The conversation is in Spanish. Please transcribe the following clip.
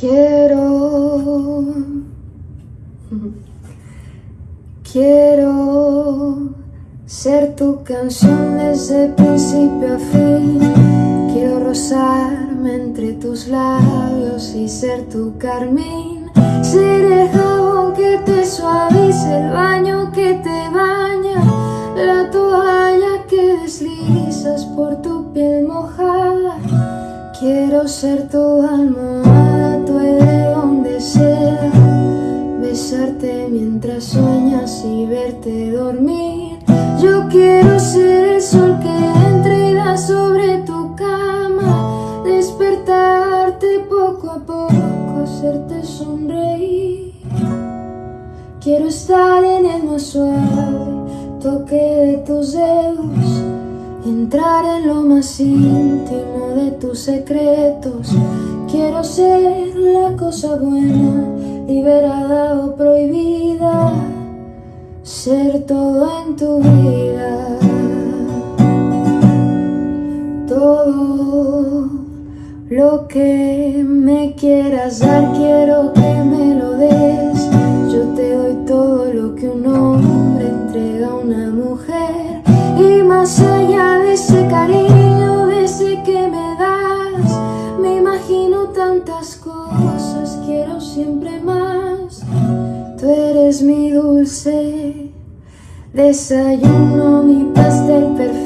Quiero, quiero ser tu canción desde principio a fin. Quiero rozarme entre tus labios y ser tu carmín. Ser el jabón que te suavice, el baño que te baña, la toalla que deslizas por tu piel mojada. Quiero ser tu almohada, y verte dormir. Yo quiero ser el sol que entra y da sobre tu cama, despertarte poco a poco, hacerte sonreír. Quiero estar en el más suave toque de tus dedos Entrar en lo más íntimo de tus secretos Quiero ser la cosa buena, liberada o prohibida Ser todo en tu vida. Todo lo que me quieras dar quiero que me lo des. Yo te doy todo lo que un hombre entrega a una mujer. Y más allá ese cariño, de ese que me das Me imagino tantas cosas, mi dulce desayuno, mi pastel perfecto